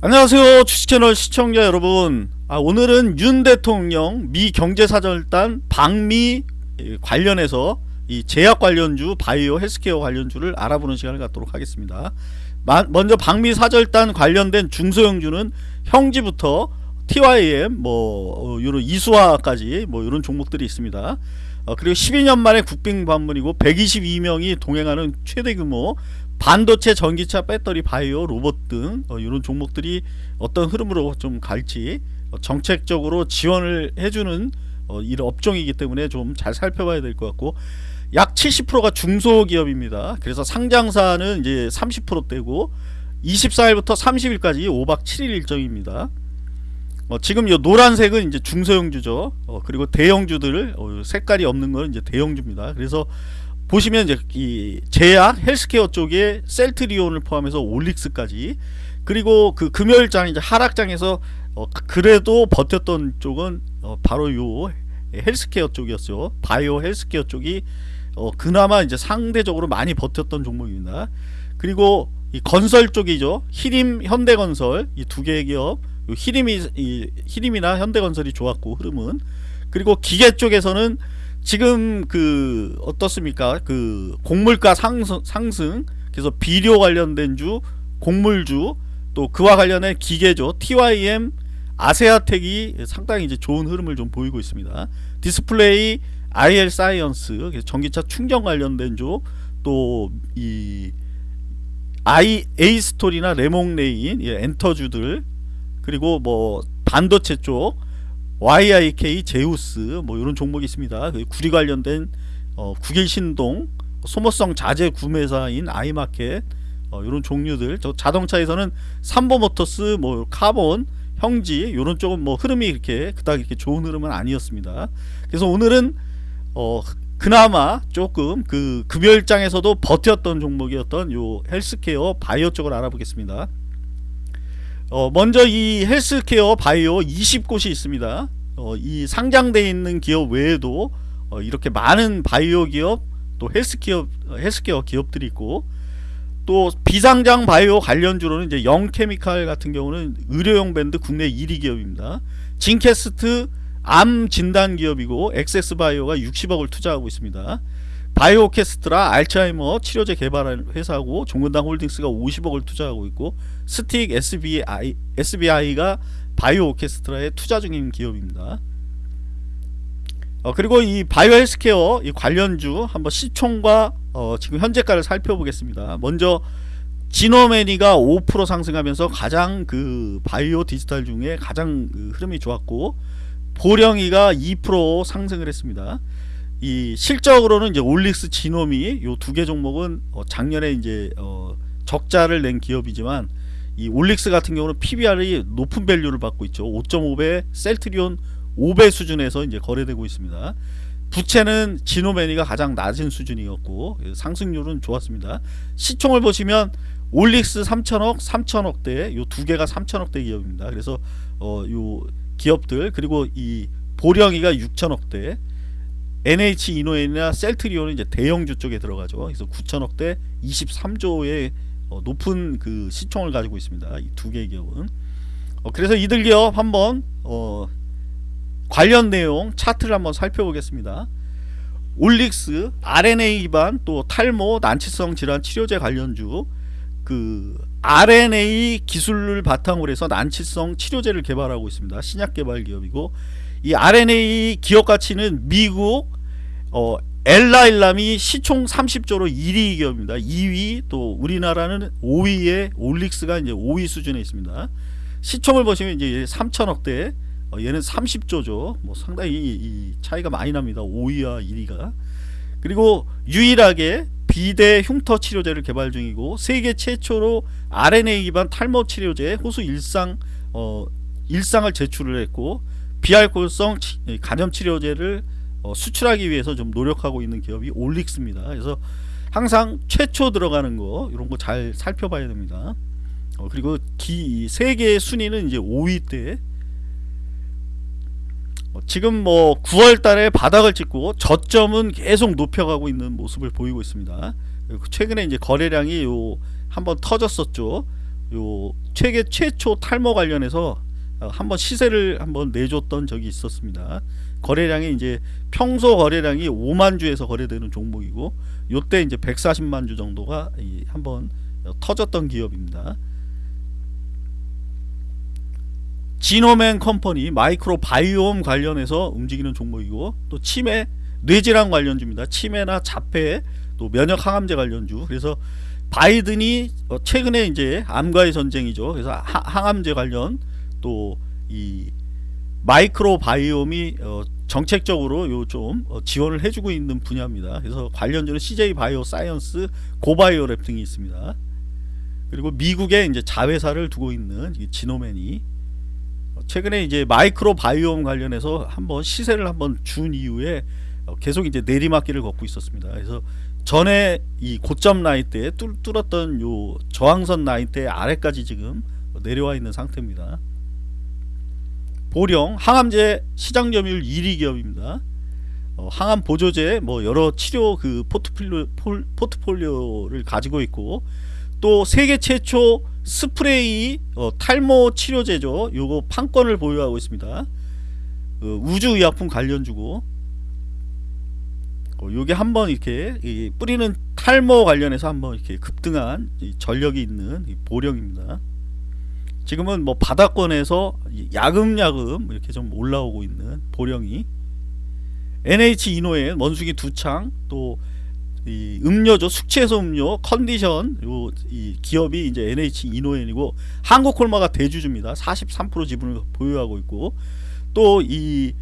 안녕하세요 주식채널 시청자 여러분. 아, 오늘은 윤 대통령 미 경제사절단 방미 관련해서 이 제약 관련주 바이오 헬스케어 관련주를 알아보는 시간을 갖도록 하겠습니다. 마, 먼저 방미 사절단 관련된 중소형주는 형지부터 TYM 뭐 어, 요런 이수화까지 뭐 이런 종목들이 있습니다. 어, 그리고 12년 만에 국빈 방문이고 122명이 동행하는 최대 규모 반도체, 전기차, 배터리, 바이오, 로봇 등 어, 이런 종목들이 어떤 흐름으로 좀 갈지 어, 정책적으로 지원을 해주는 어, 이런 업종이기 때문에 좀 잘 살펴봐야 될 것 같고 약 70%가 중소기업입니다. 그래서 상장사는 이제 30%대고 24일부터 30일까지 5박 7일 일정입니다. 어, 지금 이 노란색은 이제 중소형주죠. 어, 그리고 대형주들 어, 색깔이 없는 건 이제 대형주입니다. 그래서 보시면 이제 이 제약 헬스케어 쪽에 셀트리온을 포함해서 올릭스까지 그리고 그 금요일장 이제 하락장에서 어 그래도 버텼던 쪽은 어 바로 요 헬스케어 쪽이었죠. 바이오 헬스케어 쪽이 어 그나마 이제 상대적으로 많이 버텼던 종목입니다. 그리고 이 건설 쪽이죠. 희림 현대건설 이 두 개의 기업 희림이 이 희림이나 현대건설이 좋았고 흐름은 그리고 기계 쪽에서는 지금 그 어떻습니까? 그 곡물가 상승, 상승 그래서 비료 관련된 주, 곡물주 또 그와 관련된 기계죠. TYM 아세아텍이 상당히 이제 좋은 흐름을 좀 보이고 있습니다. 디스플레이 IL 사이언스 전기차 충전 관련된 주 또 이 아이 에이스토리나 래몽래인 예, 엔터주들 그리고 뭐 반도체 쪽 YIK 제우스 뭐 이런 종목이 있습니다. 그 구리 관련된 어, 국일신동 소모성 자재 구매사인 아이마켓 어, 이런 종류들 저 자동차에서는 삼보모터스 뭐 카본 형지 이런 쪽은 뭐 흐름이 이렇게 그닥 이렇게 좋은 흐름은 아니었습니다. 그래서 오늘은 어 그나마 조금 그 금요일장에서도 버텼던 종목이었던 요 헬스케어 바이오 쪽을 알아보겠습니다. 어, 먼저 이 헬스케어 바이오 20곳이 있습니다. 어, 이 상장되어 있는 기업 외에도 어, 이렇게 많은 바이오 기업 또 헬스케어 헬스케어 기업들이 있고 또 비상장 바이오 관련주로는 이제 영케미칼 같은 경우는 의료용 밴드 국내 1위 기업입니다. 진캐스트 암 진단 기업이고 엑세스 바이오가 60억을 투자하고 있습니다. 바이오 오케스트라 알츠하이머 치료제 개발하는 회사고 종근당 홀딩스가 50억을 투자하고 있고 스틱 SBI, SBI가 바이오 오케스트라에 투자 중인 기업입니다. 어, 그리고 이 바이오 헬스케어 이 관련주 한번 시총과 어, 지금 현재가를 살펴보겠습니다. 먼저 지놈앤이가 5% 상승하면서 가장 그 바이오 디지털 중에 가장 그 흐름이 좋았고 보령이가 2% 상승을 했습니다. 이 실적으로는 이제 올릭스 지놈앤이 요 두 개 종목은 어 작년에 이제 어 적자를 낸 기업이지만 이 올릭스 같은 경우는 PBR이 높은 value를 받고 있죠. 5.5배, 셀트리온 5배 수준에서 이제 거래되고 있습니다. 부채는 지놈앤이가 가장 낮은 수준이었고 상승률은 좋았습니다. 시총을 보시면 올릭스 3천억, 3천억대 요 두 개가 3천억대 기업입니다. 그래서 어 요 기업들 그리고 이 보령이가 6천억대 HK 이노엔이나 셀트리온은 이제 대형주 쪽에 들어가죠. 그래서 9천억대 23조의 어, 높은 그 시총을 가지고 있습니다. 이 두 개의 기업은. 어, 그래서 이들 기업 한번 어, 관련 내용 차트를 한번 살펴보겠습니다. 올릭스, RNA 기반 또 탈모 난치성 질환 치료제 관련주 그 RNA 기술을 바탕으로 해서 난치성 치료제를 개발하고 있습니다. 신약 개발 기업이고 이 RNA 기업 가치는 미국 어, 엘라일람이 시총 30조로 1위 기업입니다. 2위 또 우리나라는 5위에 올릭스가 이제 5위 수준에 있습니다. 시총을 보시면 이제 3천억대 어, 얘는 30조죠. 뭐 상당히 이 차이가 많이 납니다. 5위와 1위가. 그리고 유일하게 비대 흉터 치료제를 개발 중이고 세계 최초로 RNA 기반 탈모 치료제 호수 일상 어, 일상을 제출을 했고 비알코올성 간염 치료제를 어, 수출하기 위해서 좀 노력하고 있는 기업이 올릭스입니다. 그래서 항상 최초 들어가는 거 이런 거 잘 살펴봐야 됩니다. 어, 그리고 기, 세계 순위는 이제 5위 때 어, 지금 뭐 9월 달에 바닥을 찍고 저점은 계속 높여가고 있는 모습을 보이고 있습니다. 최근에 이제 거래량이 요 한번 터졌었죠. 요 세계 최초 탈모 관련해서 어, 한번 시세를 한번 내줬던 적이 있었습니다. 거래량이 이제 평소 거래량이 5만 주에서 거래되는 종목이고 요때 이제 140만 주 정도가 이 한번 어, 터졌던 기업입니다. 지노맨 컴퍼니 마이크로 바이옴 관련해서 움직이는 종목이고 또 치매 뇌질환 관련주입니다. 치매나 자폐 또 면역 항암제 관련주. 그래서 바이든이 어, 최근에 이제 암과의 전쟁이죠. 그래서 하- 항암제 관련 또 이 microbiome이 어, 정책적으로 요 좀 지원을 해주고 있는 분야입니다. 그래서 관련주는 CJ 바이오 사이언스, 고바이오랩 등이 있습니다. 그리고 미국에 이제 자회사를 두고 있는 이 지놈앤이 어, 최근에 이제 마이크로 바이옴 관련해서 한번 시세를 한번 준 이후에 어, 계속 이제 내리막길을 걷고 있었습니다. 그래서 전에 이 고점 라인 때 뚫, 뚫었던 요 저항선 라인 때 아래까지 지금 내려와 있는 상태입니다. 보령 항암제 시장 점유율 1위 기업입니다. 어, 항암 보조제 뭐 여러 치료 그 포트폴리오 폴- 포트폴리오를 가지고 있고 또 세계 최초 스프레이 어, 탈모 치료제죠. 요거 판권을 보유하고 있습니다. 어, 우주의약품 관련주고 어, 요게 한번 이렇게 이 뿌리는 탈모 관련해서 한번 이렇게 급등한 이 전력이 있는 이 보령입니다. 지금은 뭐 바닥권에서 이 야금야금 이렇게 좀 올라오고 있는 보령이 NH 이노엔 원숭이 두창 또 이 음료죠. 숙취해소 음료 컨디션 요 이 기업이 이제 NH 이노엔이고 한국콜마가 대주주입니다. 43% 지분을 보유하고 있고 또 이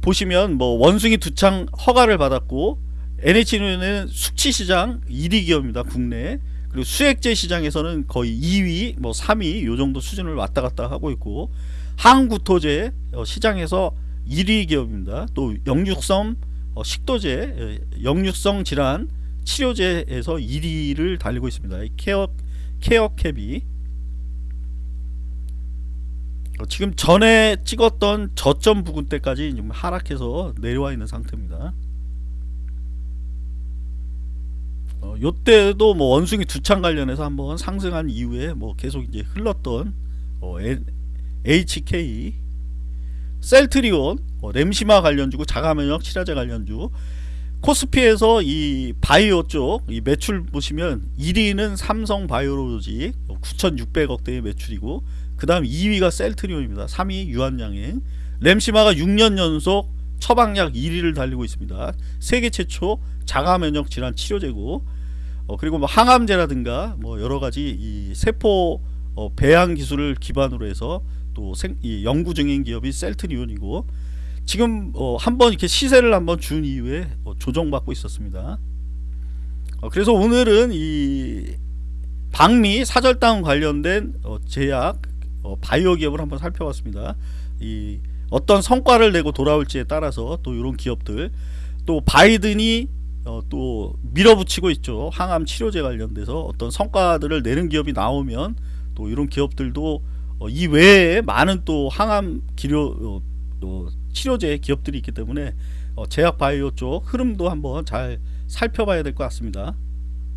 보시면 뭐 원숭이 두창 허가를 받았고 NH 이노엔은 숙취 시장 1위 기업입니다 국내 그리고 수액제 시장에서는 거의 2위 뭐 3위 요 정도 수준을 왔다 갔다 하고 있고 항구토제 어, 시장에서 1위 기업입니다. 또 영육성 어, 식도제 예, 영육성 질환 치료제에서 1위를 달리고 있습니다. 이 케어 케어캡이 어, 지금 전에 찍었던 저점 부근 때까지 지금 하락해서 내려와 있는 상태입니다. 어, 요때도 뭐 원숭이 두창 관련해서 한번 상승한 이후에 뭐 계속 이제 흘렀던 어, HK 셀트리온 어, 램시마 관련주고 자가면역 치료제 관련주. 코스피에서 이 바이오 쪽 이 매출 보시면 1위는 삼성 바이오로직 9,600억대의 매출이고 그 다음 2위가 셀트리온입니다. 3위 유한양행 램시마가 6년 연속 처방약 1위를 달리고 있습니다. 세계 최초 자가면역 질환 치료제고 어, 그리고 뭐 항암제라든가 뭐 여러가지 이 세포 어, 배양 기술을 기반으로 해서 또 생, 이 연구 중인 기업이 셀트리온이고 지금 어, 한번 이렇게 시세를 한번 준 이후에 어, 조정받고 있었습니다. 어, 그래서 오늘은 이 방미 사절당 관련된 어, 제약 어, 바이오 기업을 한번 살펴봤습니다. 이 어떤 성과를 내고 돌아올지에 따라서 또 이런 기업들 또 바이든이 어, 또 밀어붙이고 있죠. 항암 치료제 관련돼서 어떤 성과들을 내는 기업이 나오면 또 이런 기업들도 어, 이 외에 많은 또 항암 기료 어, 또 치료제 기업들이 있기 때문에 어, 제약 바이오 쪽 흐름도 한번 잘 살펴봐야 될 것 같습니다.